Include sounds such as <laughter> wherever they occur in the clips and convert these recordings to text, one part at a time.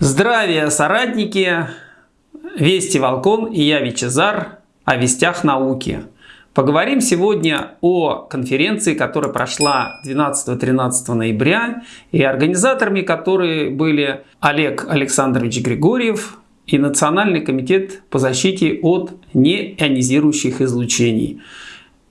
Здравия, соратники! Вести Волкон и я Вичезар о вестях науки. Поговорим сегодня о конференции, которая прошла 12-13 ноября, и организаторами которой были Олег Александрович Григорьев и Национальный комитет по защите от неионизирующих излучений.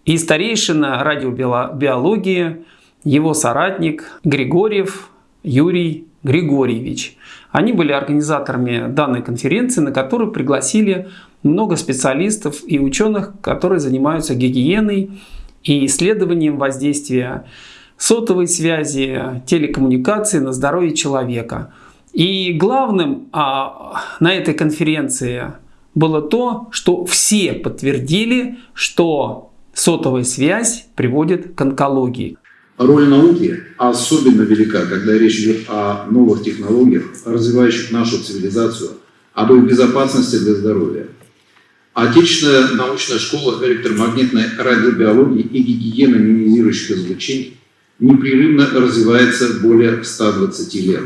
И старейшина радиобиологии, его соратник Григорьев Юрий Григорьевич. Они были организаторами данной конференции, на которую пригласили много специалистов и ученых, которые занимаются гигиеной и исследованием воздействия сотовой связи, телекоммуникации на здоровье человека. И главным а, на этой конференции было то, что все подтвердили, что сотовая связь приводит к онкологии. Роль науки особенно велика, когда речь идет о новых технологиях, развивающих нашу цивилизацию, об их безопасности для здоровья. Отечественная научная школа электромагнитной радиобиологии и гигиены минимизирующих излучений непрерывно развивается более 120 лет.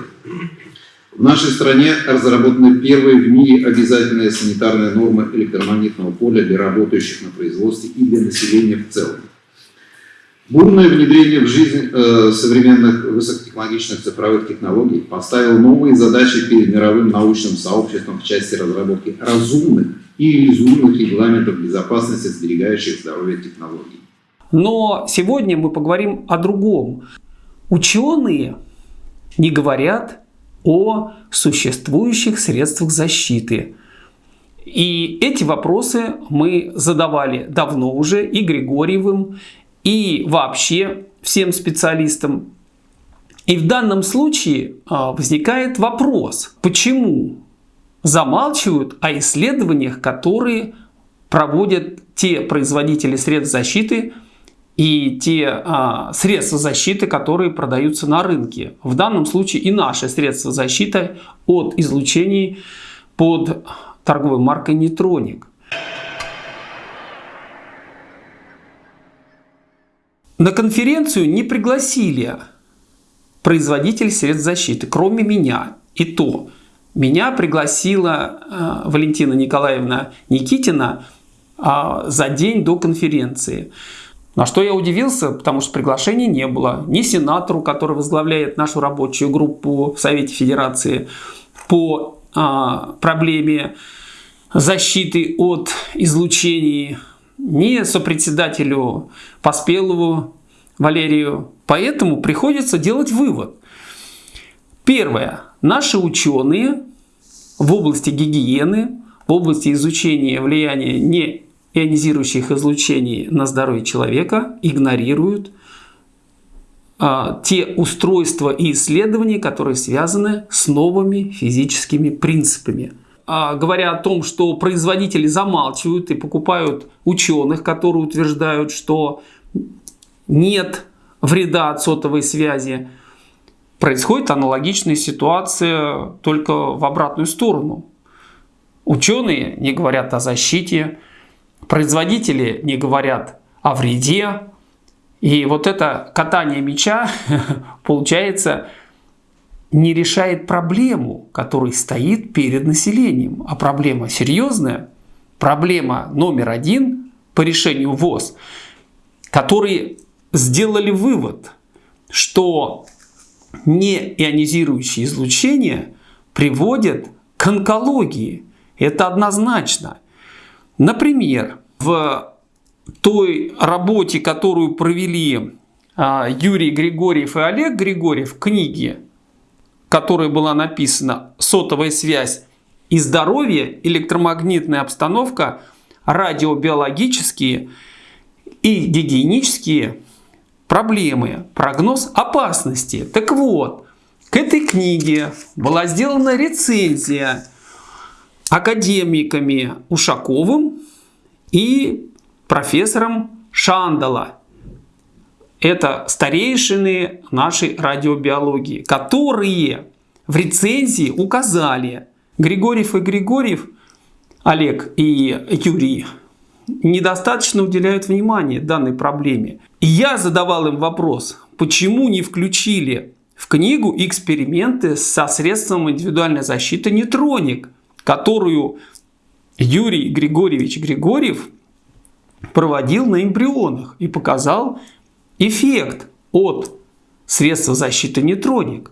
В нашей стране разработаны первые в мире обязательные санитарные нормы электромагнитного поля для работающих на производстве и для населения в целом. Бурное внедрение в жизнь э, современных высокотехнологичных цифровых технологий поставило новые задачи перед мировым научным сообществом в части разработки разумных и реализуемых регламентов безопасности сберегающих здоровье технологий. Но сегодня мы поговорим о другом. Ученые не говорят о существующих средствах защиты. И эти вопросы мы задавали давно уже и Григорьевым, и вообще всем специалистам. И в данном случае а, возникает вопрос, почему замалчивают о исследованиях, которые проводят те производители средств защиты и те а, средства защиты, которые продаются на рынке. В данном случае и наши средства защиты от излучений под торговой маркой Нейтроник. На конференцию не пригласили производитель средств защиты, кроме меня. И то, меня пригласила э, Валентина Николаевна Никитина э, за день до конференции. На что я удивился, потому что приглашения не было. Ни сенатору, который возглавляет нашу рабочую группу в Совете Федерации по э, проблеме защиты от излучений ни сопредседателю Поспелову Валерию. Поэтому приходится делать вывод. Первое. Наши ученые в области гигиены, в области изучения влияния неионизирующих излучений на здоровье человека игнорируют а, те устройства и исследования, которые связаны с новыми физическими принципами. А, говоря о том, что производители замалчивают и покупают ученых, которые утверждают, что нет вреда от сотовой связи, происходит аналогичная ситуация только в обратную сторону. Ученые не говорят о защите, производители не говорят о вреде. И вот это катание мяча <laughs> получается не решает проблему, которая стоит перед населением. А проблема серьезная, проблема номер один по решению ВОЗ, которые сделали вывод, что неионизирующие излучения приводят к онкологии. Это однозначно. Например, в той работе, которую провели а, Юрий Григорьев и Олег Григорьев в книге которой была написана сотовая связь и здоровье, электромагнитная обстановка, радиобиологические и гигиенические проблемы, прогноз опасности. Так вот, к этой книге была сделана рецензия академиками Ушаковым и профессором Шандала это старейшины нашей радиобиологии, которые в рецензии указали, Григорьев и Григорьев, Олег и Юрий, недостаточно уделяют внимания данной проблеме. И я задавал им вопрос, почему не включили в книгу эксперименты со средством индивидуальной защиты нейтроник, которую Юрий Григорьевич Григорьев проводил на эмбрионах и показал эффект от средства защиты нейтроник.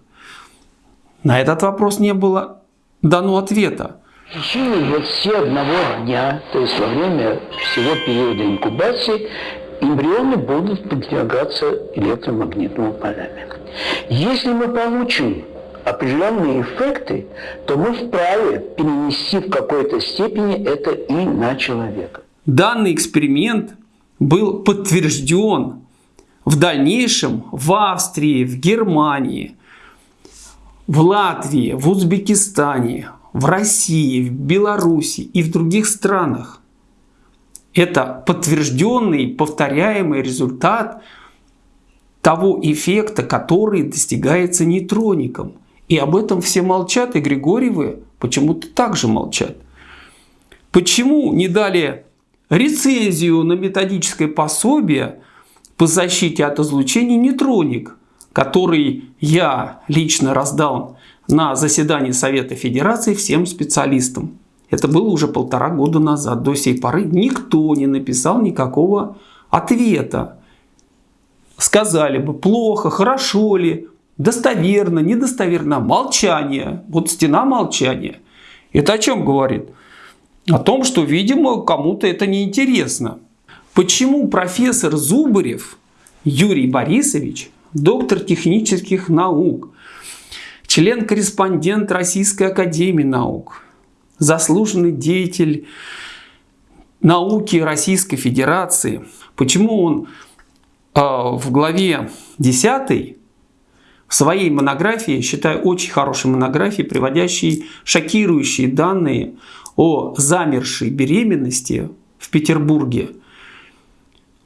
На этот вопрос не было дано ответа. В течение 21 дня, то есть во время всего периода инкубации, эмбрионы будут подвергаться электромагнитному полями. Если мы получим определенные эффекты, то мы вправе перенести в какой-то степени это и на человека. Данный эксперимент был подтвержден в дальнейшем в Австрии, в Германии, в Латвии, в Узбекистане, в России, в Беларуси и в других странах. Это подтвержденный, повторяемый результат того эффекта, который достигается нейтроником. И об этом все молчат, и Григорьевы почему-то также молчат. Почему не дали рецензию на методическое пособие по защите от излучения нейтроник, который я лично раздал на заседании Совета Федерации всем специалистам. Это было уже полтора года назад. До сей поры никто не написал никакого ответа. Сказали бы, плохо, хорошо ли, достоверно, недостоверно. Молчание. Вот стена молчания. Это о чем говорит? О том, что, видимо, кому-то это неинтересно. Почему профессор Зубарев Юрий Борисович, доктор технических наук, член-корреспондент Российской Академии Наук, заслуженный деятель науки Российской Федерации. Почему он э, в главе 10 в своей монографии, считаю очень хорошей монографией, приводящей шокирующие данные о замершей беременности в Петербурге.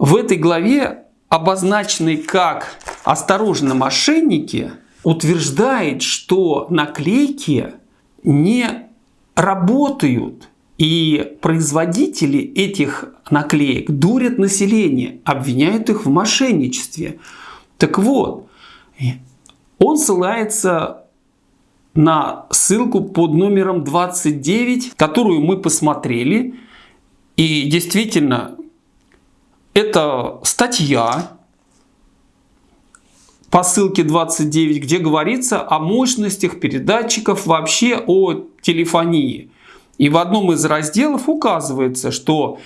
В этой главе, обозначенной как «Осторожно, мошенники», утверждает, что наклейки не работают. И производители этих наклеек дурят население, обвиняют их в мошенничестве. Так вот, он ссылается на ссылку под номером 29, которую мы посмотрели. И действительно, это статья, по ссылке 29, где говорится о мощностях передатчиков, вообще о телефонии. И в одном из разделов указывается, что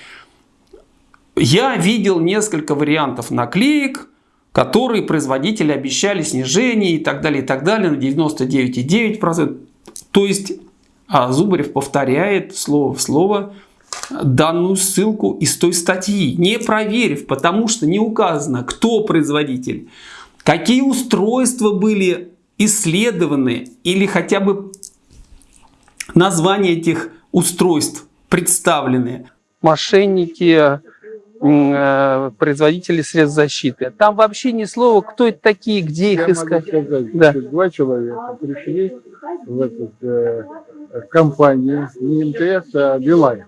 я видел несколько вариантов наклеек, которые производители обещали снижение и так далее, и так далее на 99,9%. То есть а Зубарев повторяет слово в слово данную ссылку из той статьи, не проверив, потому что не указано, кто производитель, Какие устройства были исследованы или хотя бы названия этих устройств представлены? Мошенники, э, производители средств защиты. Там вообще ни слова, кто это такие, где их Я искать. Могу сказать, Да. два человека пришли в эту э, компанию, не МТС, а Билайн.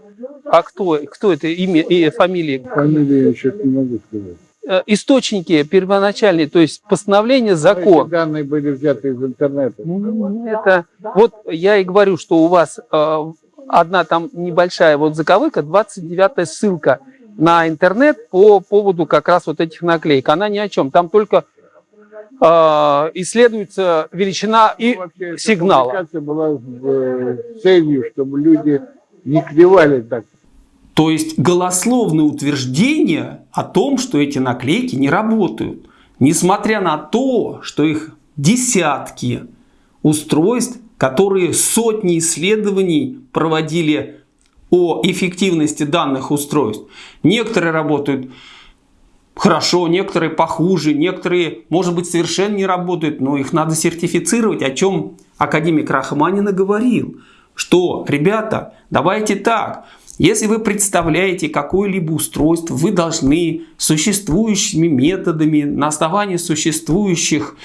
А кто, кто это имя и фамилия? Фамилию еще не могу сказать. Э, Источники первоначальные, то есть постановление, Эти закон. данные были взяты из интернета. М, Это вот я и говорю, что у вас э, одна там небольшая вот заковыка, 29 ссылка на интернет по поводу как раз вот этих наклеек. Она ни о чем. Там только э, исследуется величина и Ну, Вообще, эта сигнала. публикация была с э, целью, чтобы люди не клевали так. То есть голословное утверждение о том, что эти наклейки не работают. Несмотря на то, что их десятки устройств, которые сотни исследований проводили о эффективности данных устройств. Некоторые работают хорошо, некоторые похуже, некоторые, может быть, совершенно не работают, но их надо сертифицировать, о чем академик Рахманина говорил, что, ребята, давайте так, если вы представляете какое-либо устройство, вы должны существующими методами, на основании существующих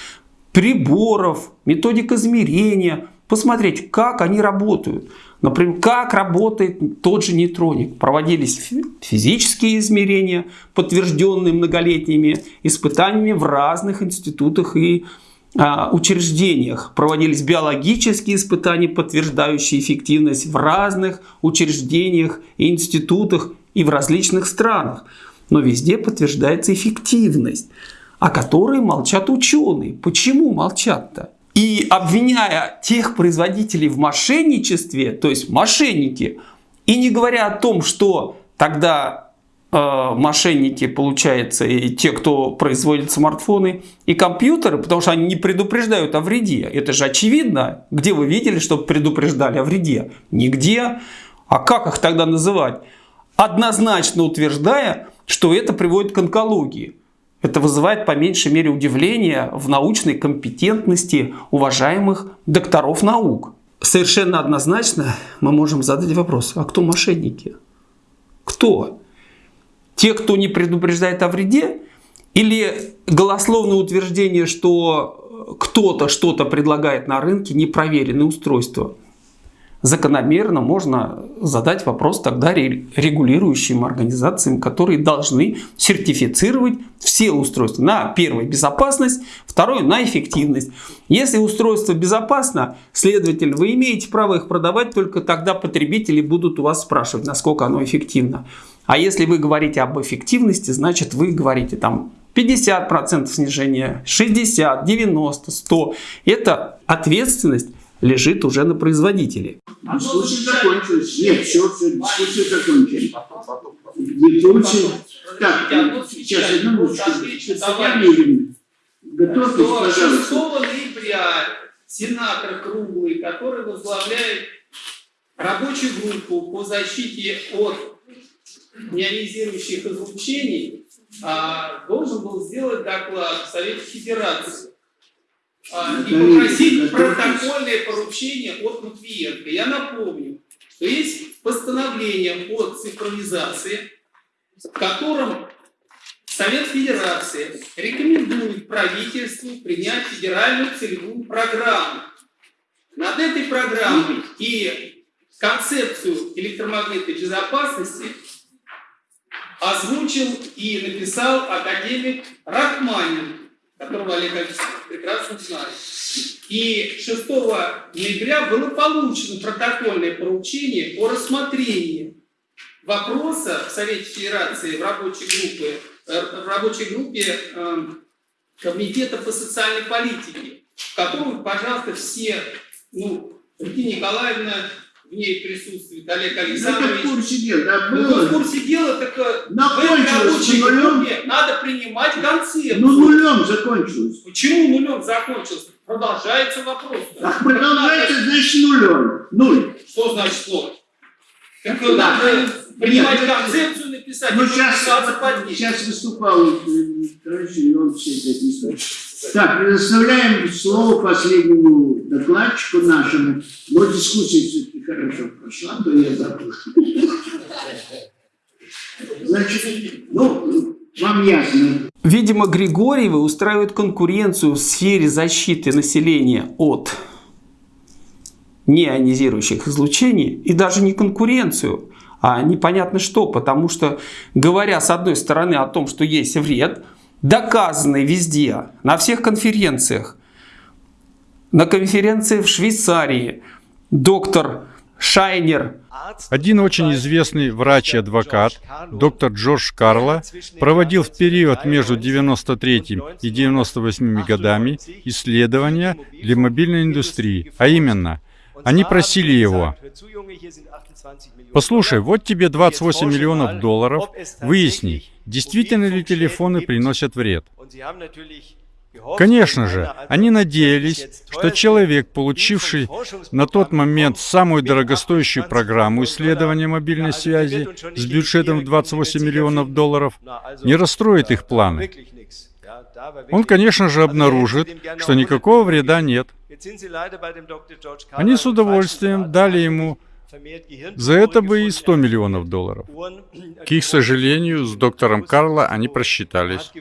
приборов, методик измерения, посмотреть, как они работают. Например, как работает тот же нейтроник. Проводились фи- физические измерения, подтвержденные многолетними испытаниями в разных институтах и а, учреждениях проводились биологические испытания, подтверждающие эффективность в разных учреждениях институтах и в различных странах. Но везде подтверждается эффективность, о которой молчат ученые. Почему молчат-то? И обвиняя тех производителей в мошенничестве, то есть мошенники, и не говоря о том, что тогда мошенники, получается, и те, кто производит смартфоны и компьютеры, потому что они не предупреждают о вреде. Это же очевидно. Где вы видели, чтобы предупреждали о вреде? Нигде. А как их тогда называть? Однозначно утверждая, что это приводит к онкологии. Это вызывает по меньшей мере удивление в научной компетентности уважаемых докторов наук. Совершенно однозначно мы можем задать вопрос, а кто мошенники? Кто? Те, кто не предупреждает о вреде? Или голословное утверждение, что кто-то что-то предлагает на рынке, непроверенное устройство? закономерно можно задать вопрос тогда регулирующим организациям, которые должны сертифицировать все устройства на первое безопасность, второе на эффективность. Если устройство безопасно, следовательно, вы имеете право их продавать, только тогда потребители будут у вас спрашивать, насколько оно эффективно. А если вы говорите об эффективности, значит вы говорите там 50% снижения, 60, 90, 100. Это ответственность лежит уже на производителе. Дискуссия закончилась. Нет, все, все, дискуссия закончилась. Дискуссия... Так, сейчас одну минуточку. Татьяна Юрьевна, готовьтесь, пожалуйста. 6 ноября сенатор Круглый, который возглавляет рабочую группу по защите от неонизирующих излучений, а, должен был сделать доклад в Совете Федерации а, и попросить протокольное поручение от Матвиенко. Я напомню, что есть постановление о цифровизации, в котором Совет Федерации рекомендует правительству принять федеральную целевую программу. Над этой программой и концепцию электромагнитной безопасности озвучил и написал академик Рахманин, которого Олег Александрович прекрасно знает. И 6 ноября было получено протокольное поручение о рассмотрении вопроса в Совете Федерации в рабочей группе, э, в рабочей группе э, Комитета по социальной политике, в котором, пожалуйста, все, ну, Регина Николаевна, в ней присутствует Олег Александрович. Это в курсе дела, да, было. Ну, в курсе дела, так э, в этой рабочей группе надо принимать концепцию. Ну, нулем закончилось. Почему нулем закончилось? Продолжается вопрос. Так продолжается, значит, нулем. Нуль. Что значит ноль? Так да. надо принимать Нет, концепцию, написать, ну, сейчас, сейчас выступал э, товарищ, он все это не Так, предоставляем слово последнему докладчику нашему. Но дискуссия все-таки хорошо прошла, то я забыл. Значит, ну, вам ясно. Видимо, Григорьевы устраивают конкуренцию в сфере защиты населения от неионизирующих излучений и даже не конкуренцию, а непонятно что, потому что говоря с одной стороны о том, что есть вред, доказанный везде, на всех конференциях, на конференции в Швейцарии доктор Шайнер один очень известный врач и адвокат, доктор Джордж Карло, проводил в период между 93 и 98 годами исследования для мобильной индустрии, а именно, они просили его, послушай, вот тебе 28 миллионов долларов, выясни, действительно ли телефоны приносят вред. Конечно же, они надеялись, что человек, получивший на тот момент самую дорогостоящую программу исследования мобильной связи с бюджетом в 28 миллионов долларов, не расстроит их планы. Он, конечно же, обнаружит, что никакого вреда нет. Они с удовольствием дали ему за это бы и 100 миллионов долларов. К их сожалению, с доктором Карло они просчитались.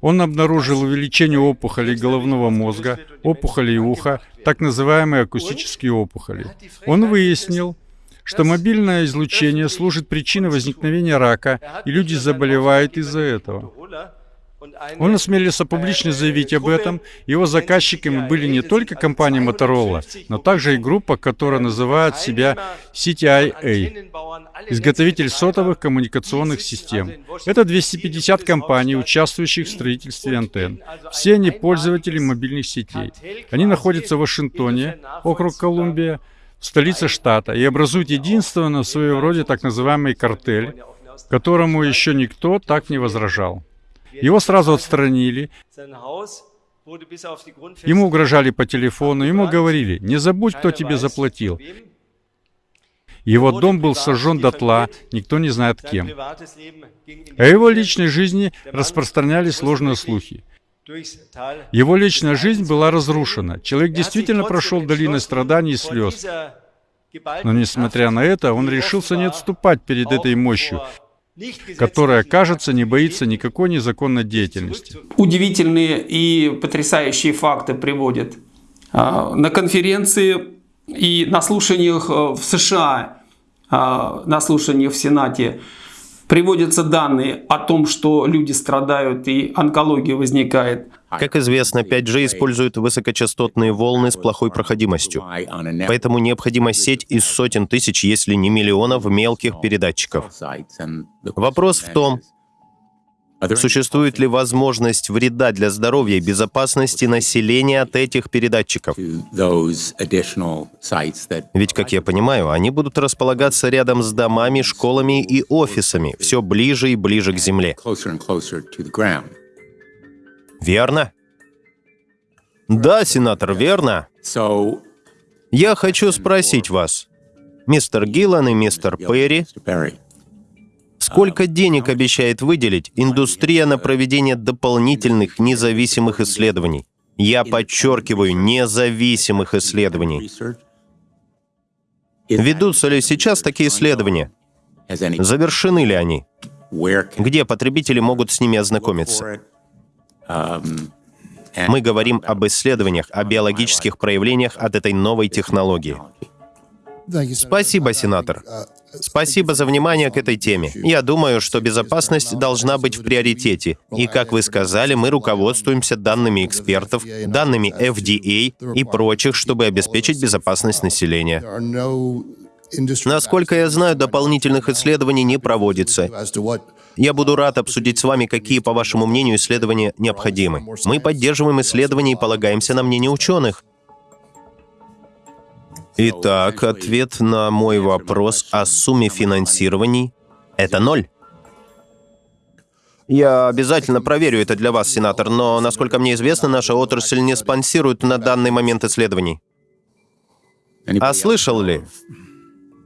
Он обнаружил увеличение опухолей головного мозга, опухолей уха, так называемые акустические опухоли. Он выяснил, что мобильное излучение служит причиной возникновения рака, и люди заболевают из-за этого. Он осмелился публично заявить об этом. Его заказчиками были не только компания Motorola, но также и группа, которая называет себя CTIA, изготовитель сотовых коммуникационных систем. Это 250 компаний, участвующих в строительстве антенн. Все они пользователи мобильных сетей. Они находятся в Вашингтоне, округ Колумбия, столица штата, и образуют единственный в своем роде так называемый картель, которому еще никто так не возражал. Его сразу отстранили. Ему угрожали по телефону, ему говорили, не забудь, кто тебе заплатил. Его дом был сожжен дотла, никто не знает кем. О его личной жизни распространялись сложные слухи. Его личная жизнь была разрушена. Человек действительно прошел долиной страданий и слез. Но несмотря на это, он решился не отступать перед этой мощью, которая, кажется, не боится никакой незаконной деятельности. Удивительные и потрясающие факты приводят. А, на конференции и на слушаниях э, в США, а, на слушаниях в Сенате приводятся данные о том, что люди страдают и онкология возникает. Как известно, 5G использует высокочастотные волны с плохой проходимостью. Поэтому необходима сеть из сотен тысяч, если не миллионов мелких передатчиков. Вопрос в том, Существует ли возможность вреда для здоровья и безопасности населения от этих передатчиков? Ведь, как я понимаю, они будут располагаться рядом с домами, школами и офисами, все ближе и ближе к земле. Верно? Да, сенатор, верно. Я хочу спросить вас, мистер Гиллан и мистер Перри, сколько денег обещает выделить индустрия на проведение дополнительных независимых исследований? Я подчеркиваю, независимых исследований. Ведутся ли сейчас такие исследования? Завершены ли они? Где потребители могут с ними ознакомиться? Мы говорим об исследованиях, о биологических проявлениях от этой новой технологии. Спасибо, сенатор. Спасибо за внимание к этой теме. Я думаю, что безопасность должна быть в приоритете. И, как вы сказали, мы руководствуемся данными экспертов, данными FDA и прочих, чтобы обеспечить безопасность населения. Насколько я знаю, дополнительных исследований не проводится. Я буду рад обсудить с вами, какие, по вашему мнению, исследования необходимы. Мы поддерживаем исследования и полагаемся на мнение ученых. Итак, ответ на мой вопрос о сумме финансирований — это ноль. Я обязательно проверю это для вас, сенатор, но, насколько мне известно, наша отрасль не спонсирует на данный момент исследований. А слышал ли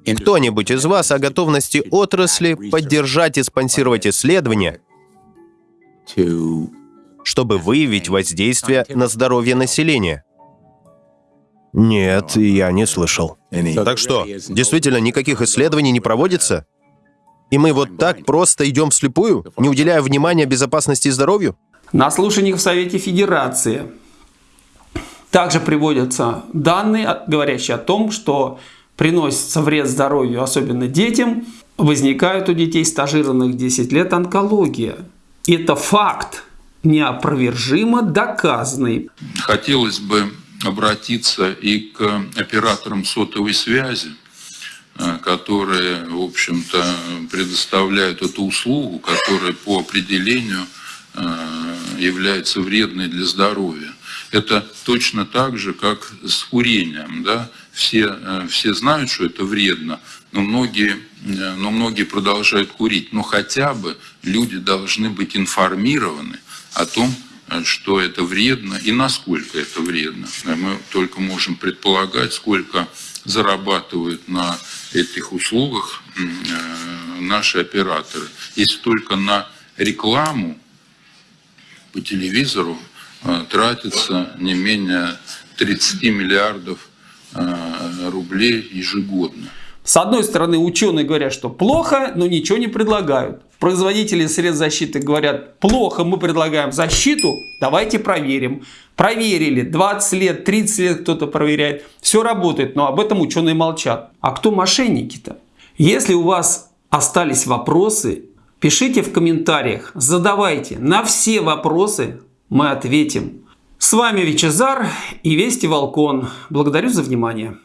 кто-нибудь из вас о готовности отрасли поддержать и спонсировать исследования, чтобы выявить воздействие на здоровье населения? Нет, я не слышал. Так что, действительно, никаких исследований не проводится? И мы вот так просто идем вслепую, не уделяя внимания безопасности и здоровью? На слушаниях в Совете Федерации также приводятся данные, говорящие о том, что приносится вред здоровью, особенно детям, возникает у детей стажированных 10 лет онкология. Это факт, неопровержимо доказанный. Хотелось бы обратиться и к операторам сотовой связи, э, которые, в общем-то, предоставляют эту услугу, которая по определению э, является вредной для здоровья. Это точно так же, как с курением. Да? Все, э, все знают, что это вредно, но многие, э, но многие продолжают курить. Но хотя бы люди должны быть информированы о том, э, что это вредно и насколько это вредно. Мы только можем предполагать, сколько зарабатывают на этих услугах наши операторы. Если только на рекламу по телевизору тратится не менее 30 миллиардов Э, рублей ежегодно. С одной стороны, ученые говорят, что плохо, но ничего не предлагают. Производители средств защиты говорят, плохо, мы предлагаем защиту, давайте проверим. Проверили, 20 лет, 30 лет кто-то проверяет. Все работает, но об этом ученые молчат. А кто мошенники-то? Если у вас остались вопросы, Пишите в комментариях, задавайте. На все вопросы мы ответим. С вами Вичезар и Вести Волкон. Благодарю за внимание.